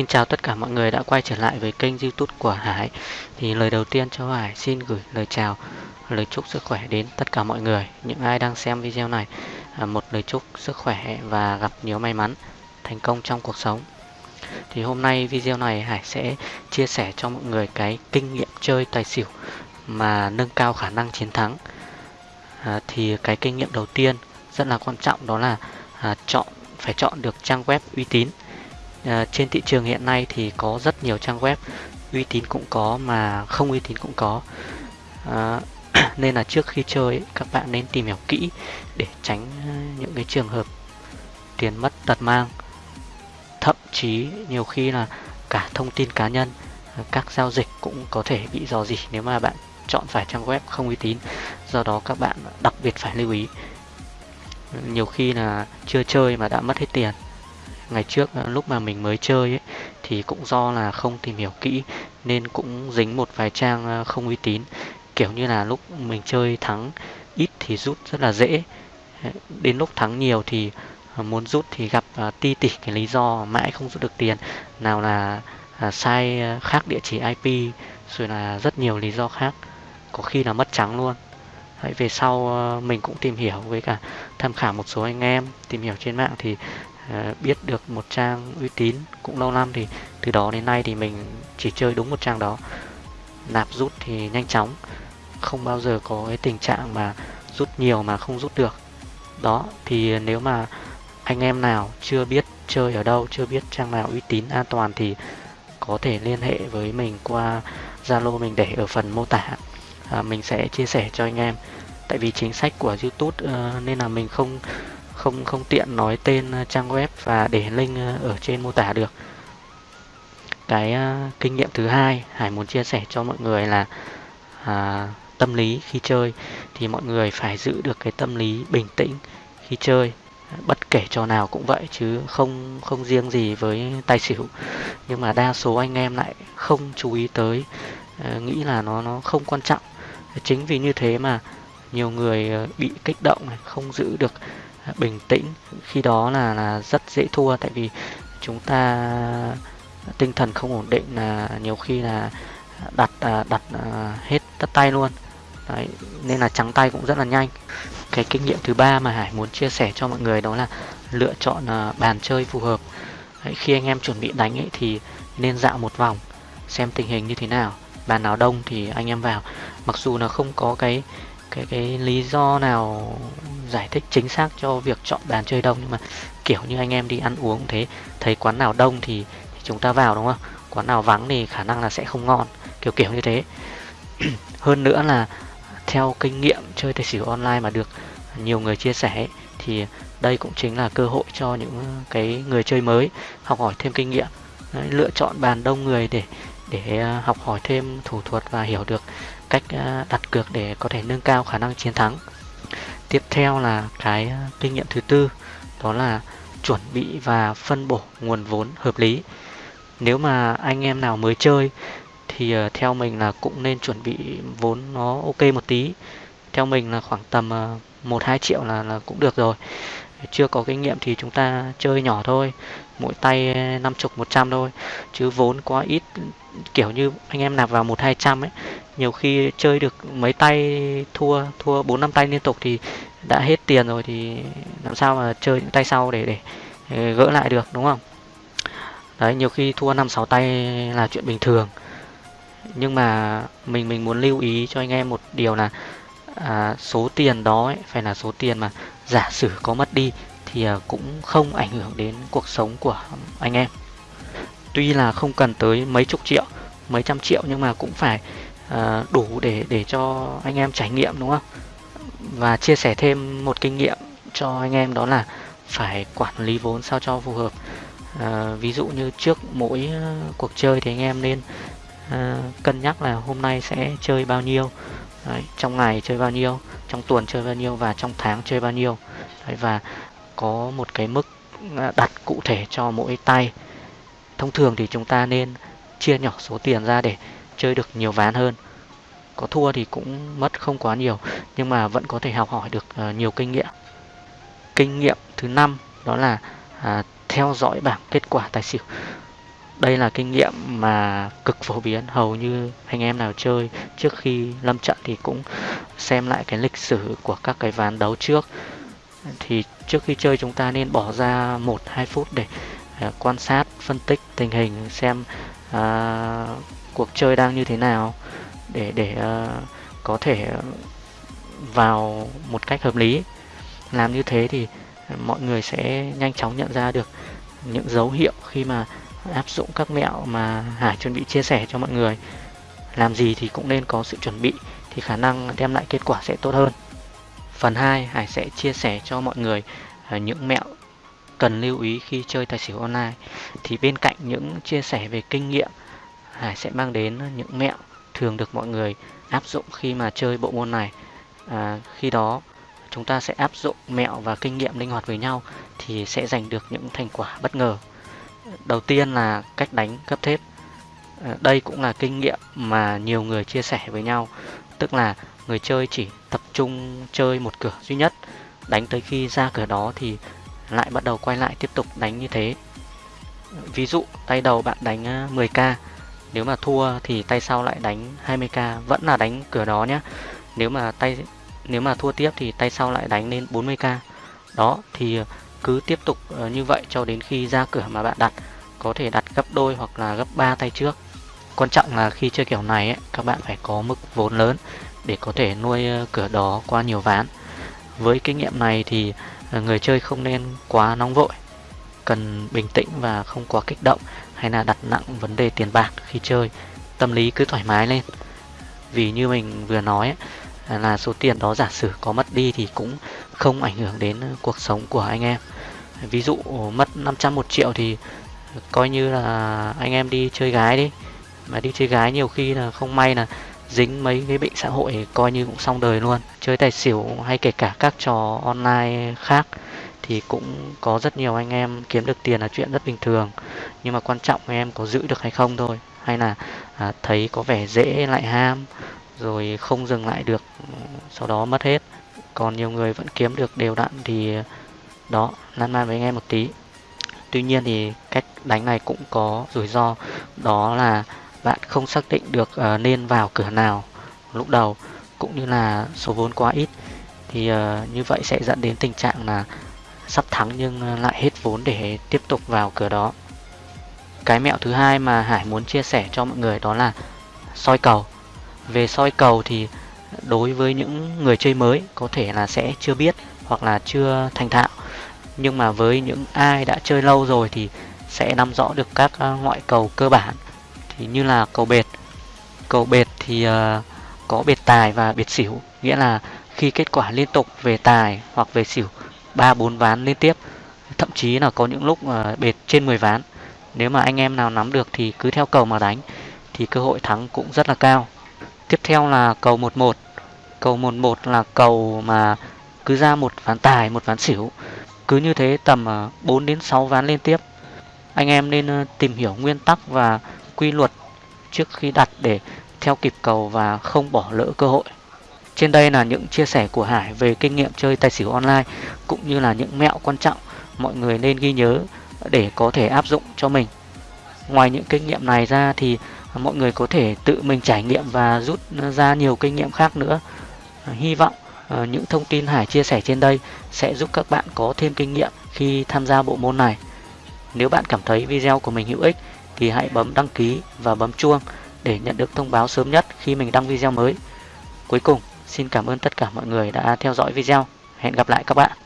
Xin chào tất cả mọi người đã quay trở lại với kênh youtube của Hải. Thì lời đầu tiên cho Hải xin gửi lời chào, lời chúc sức khỏe đến tất cả mọi người. Những ai đang xem video này à, Một lời chúc sức khỏe và gặp nhiều may mắn, thành công trong cuộc sống. Thì hôm nay video này Hải sẽ chia sẻ cho mọi người cái kinh nghiệm chơi tài xỉu Mà nâng cao khả năng chiến thắng. À, Thì cái kinh nghiệm đầu tiên rất là quan trọng đó là à, chọn phải chọn được trang web uy tín à, trên thị trường hiện nay thì có rất nhiều trang web uy tín cũng có mà không uy tín cũng có. À, nên là trước khi chơi các bạn nên tìm hiểu kỹ để tránh à, những cái trường hợp tiền mất tật mang. Thậm chí nhiều khi là cả thông tin cá nhân à, các giao dịch cũng có thể bị dò dỉ nếu mà bạn chọn phải trang web không uy tín. Do đó các bạn đặc biệt phải lưu ý. Nhiều khi là chưa chơi mà đã mất hết tiền ngày trước à, lúc mà mình mới chơi ấy, thì cũng do là không tìm hiểu kỹ nên cũng dính một vài trang à, không uy tín. Kiểu như là lúc mình chơi thắng ít thì rút rất là dễ. Ờ, đến lúc thắng nhiều thì à, muốn rút thì gặp ti tỉ cái lý do mãi không rút được tiền. Nào là sai khác địa chỉ IP rồi là rất nhiều lý do khác có khi là mất trắng luôn. Đấy, về sau mình cũng tìm hiểu với cả tham khảo một số anh em tìm hiểu trên mạng thì À, biết được một trang uy tín cũng lâu năm thì từ đó đến nay thì mình chỉ chơi đúng một trang đó. Nạp rút thì nhanh chóng không bao giờ có cái tình trạng mà rút nhiều mà không rút được. Đó thì nếu mà anh em nào chưa biết chơi ở đâu chưa biết trang nào uy tín an toàn thì có thể liên hệ với mình qua Zalo mình để ở phần mô tả. À, mình sẽ chia sẻ cho anh em. Tại vì chính sách của YouTube uh, nên là mình không không không tiện nói tên ờ, trang web và để link ờ, ở trên mô tả được. Cái uh, kinh nghiệm thứ hai Hải muốn chia sẻ cho mọi người là à, tâm lý khi chơi. Thì mọi người phải giữ được cái tâm lý bình tĩnh khi chơi. Bất kể trò nào cũng vậy chứ không không riêng gì với tài xỉu. Nhưng mà đa số anh em lại không chú ý tới nghĩ là nó nó không quan trọng. Chính vì như thế mà nhiều người bị kích động này không giữ được bình tĩnh. Khi đó là là rất dễ thua tại vì chúng ta tinh thần không ổn định là nhiều khi là đặt à, đặt à, hết tất tay luôn. Đấy, nên là trắng tay cũng rất là nhanh. Cái kinh nghiệm thứ ba mà Hải muốn chia sẻ cho mọi người đó là lựa chọn à, bàn chơi phù hợp. Đấy, khi anh em chuẩn bị đánh ấy thì nên dạo một vòng xem tình hình như thế nào. Bàn nào đông thì anh em vào. Mặc dù là không có cái cái cái lý do nào giải thích chính xác cho việc chọn bàn chơi đông? Nhưng mà kiểu như anh em đi ăn uống thế thấy quán nào đông thì, thì chúng ta vào đúng không? Quán nào vắng thì khả năng là sẽ không ngon. Kiểu kiểu như thế. Hơn nữa là theo kinh nghiệm chơi tài xỉu online mà được nhiều người chia sẻ thì đây cũng chính là cơ hội cho những cái người chơi mới học hỏi thêm kinh nghiệm. Đấy, lựa chọn bàn đông người để để à, học hỏi thêm thủ thuật và hiểu được cách ờ, đặt cược để có thể nâng cao khả năng chiến thắng. Tiếp theo là cái ờ, kinh nghiệm thứ tư đó là chuẩn bị và phân bổ nguồn vốn hợp lý. Nếu mà anh em nào mới chơi thì ờ, theo mình là cũng nên chuẩn bị vốn nó ok một tí. Theo mình là khoảng tầm một hai triệu là, là cũng được rồi chưa có kinh nghiệm thì chúng ta chơi nhỏ thôi. Mỗi tay ờ, năm chục một trăm thôi. Chứ vốn quá ít kiểu như anh em nạp vào một hai trăm ấy nhiều khi chơi được mấy tay thua thua bốn năm tay liên tục thì đã hết tiền rồi thì làm sao mà chơi những tay sau để để ờ, gỡ lại được đúng không? Đấy nhiều khi thua năm sáu tay là chuyện bình thường. Nhưng mà mình mình muốn lưu ý cho anh em một điều là à, số tiền đó ấy, phải là số tiền mà giả sử có mất đi thì à, cũng không ảnh hưởng đến cuộc sống của anh em. Tuy là không cần tới mấy chục triệu mấy trăm triệu nhưng mà cũng phải uh, đủ để để cho anh em trải nghiệm đúng không? Và chia sẻ thêm một kinh nghiệm cho anh em đó là phải quản lý vốn sao cho phù hợp. À, ví dụ như trước mỗi à, cuộc chơi thì anh em nên à, cân nhắc là hôm nay sẽ chơi bao nhiêu Đấy, trong ngày chơi bao nhiêu trong tuần chơi bao nhiêu và trong tháng chơi bao nhiêu. Đấy, và có một cái mức à, đặt cụ thể cho mỗi tay. Thông thường thì chúng ta nên chia nhỏ số tiền ra để chơi được nhiều ván hơn. Có thua thì cũng mất không quá nhiều nhưng mà vẫn có thể học hỏi được uh, nhiều kinh nghiệm. Kinh nghiệm thứ năm đó là uh, theo dõi bảng kết quả tài xỉu đây là kinh nghiệm mà cực phổ biến hầu như anh em nào chơi trước khi lâm trận thì cũng xem lại cái lịch sử của các cái ván đấu trước. Thì trước khi chơi chúng ta nên bỏ ra 1-2 phút để uh, quan sát phân tích tình hình xem uh, cuộc chơi đang như thế nào để để uh, có thể vào một cách hợp lý. Làm như thế thì mọi người sẽ nhanh chóng nhận ra được những dấu hiệu khi mà áp dụng các mẹo mà Hải chuẩn bị chia sẻ cho mọi người. Làm gì thì cũng nên có sự chuẩn bị thì khả năng đem lại kết quả sẽ tốt hơn. Phần 2 Hải sẽ chia sẻ cho mọi người ờ, những mẹo cần lưu ý khi chơi tài xỉu online. Thì bên cạnh những chia sẻ về kinh nghiệm Hải sẽ mang đến những mẹo thường được mọi người áp dụng khi mà chơi bộ môn này. À, khi đó chúng ta sẽ áp dụng mẹo và kinh nghiệm linh hoạt với nhau thì sẽ giành được những thành quả bất ngờ đầu tiên là cách đánh cấp thép. Ờ, đây cũng là kinh nghiệm mà nhiều người chia sẻ với nhau. Tức là người chơi chỉ tập trung chơi một cửa duy nhất. Đánh tới khi ra cửa đó thì lại bắt đầu quay lại tiếp tục đánh như thế. Ví dụ, tay đầu bạn đánh ờ, 10k nếu mà thua thì tay sau lại đánh 20k vẫn là đánh cửa đó nhé nếu mà tay, nếu mà thua tiếp thì tay sau lại đánh lên 40k đó, thì cứ tiếp tục ờ, như vậy cho đến khi ra cửa mà bạn đặt có thể đặt gấp đôi hoặc là gấp 3 tay trước. Quan trọng là khi chơi kiểu này ấy, các bạn phải có mức vốn lớn để có thể nuôi ờ, cửa đó qua nhiều ván. Với kinh nghiệm này thì ờ, người chơi không nên quá nóng vội cần bình tĩnh và không quá kích động hay là đặt nặng vấn đề tiền bạc khi chơi. Tâm lý cứ thoải mái lên. Vì như mình vừa nói là số tiền đó giả sử có mất đi thì cũng không ảnh hưởng đến cuộc sống của anh em. Ví dụ mất 500 một triệu thì coi như là anh em đi chơi gái đi. Mà đi chơi gái nhiều khi là không may là dính mấy cái bệnh xã hội coi như cũng xong đời luôn. Chơi tài xỉu hay kể cả các trò online khác thì cũng có rất nhiều anh em kiếm được tiền là chuyện rất bình thường. Nhưng mà quan trọng anh em có giữ được hay không thôi. Hay là à, thấy có vẻ dễ lại ham rồi không dừng lại được sau đó mất hết. Còn nhiều người vẫn kiếm được đều đặn thì đó lan man với anh em một tí. Tuy nhiên thì cách đánh này cũng có rủi ro. Đó là bạn không xác định được uh, nên vào cửa nào lúc đầu cũng như là số vốn quá ít. Thì uh, như vậy sẽ dẫn đến tình trạng là sắp thắng nhưng lại hết vốn để tiếp tục vào cửa đó. Cái mẹo thứ hai mà Hải muốn chia sẻ cho mọi người đó là soi cầu về soi cầu thì đối với những người chơi mới có thể là sẽ chưa biết hoặc là chưa thành thạo. Nhưng mà với những ai đã chơi lâu rồi thì sẽ nắm rõ được các ờ, ngoại cầu cơ bản. Thì như là cầu bệt. Cầu bệt thì uh, có bệt tài và bệt xỉu. Nghĩa là khi kết quả liên tục về tài hoặc về xỉu ba bốn ván liên tiếp thậm chí là có những lúc uh, bệt trên 10 ván. Nếu mà anh em nào nắm được thì cứ theo cầu mà đánh thì cơ hội thắng cũng rất là cao tiếp theo là cầu 11 cầu 11 là cầu mà cứ ra một ván tài, một ván xỉu cứ như thế tầm ờ, 4 đến 6 ván liên tiếp anh em nên ờ, tìm hiểu nguyên tắc và quy luật trước khi đặt để theo kịp cầu và không bỏ lỡ cơ hội. Trên đây là những chia sẻ của Hải về kinh nghiệm chơi tài xỉu online, cũng như là những mẹo quan trọng mọi người nên ghi nhớ để có thể áp dụng cho mình. Ngoài những kinh nghiệm này ra thì mọi người có thể tự mình trải nghiệm và rút ra nhiều kinh nghiệm khác nữa. À, hy vọng à, những thông tin Hải chia sẻ trên đây sẽ giúp các bạn có thêm kinh nghiệm khi tham gia bộ môn này. Nếu bạn cảm thấy video của mình hữu ích thì hãy bấm đăng ký và bấm chuông để nhận được thông báo sớm nhất khi mình đăng video mới. Cuối cùng, xin cảm ơn tất cả mọi người đã theo dõi video. Hẹn gặp lại các bạn.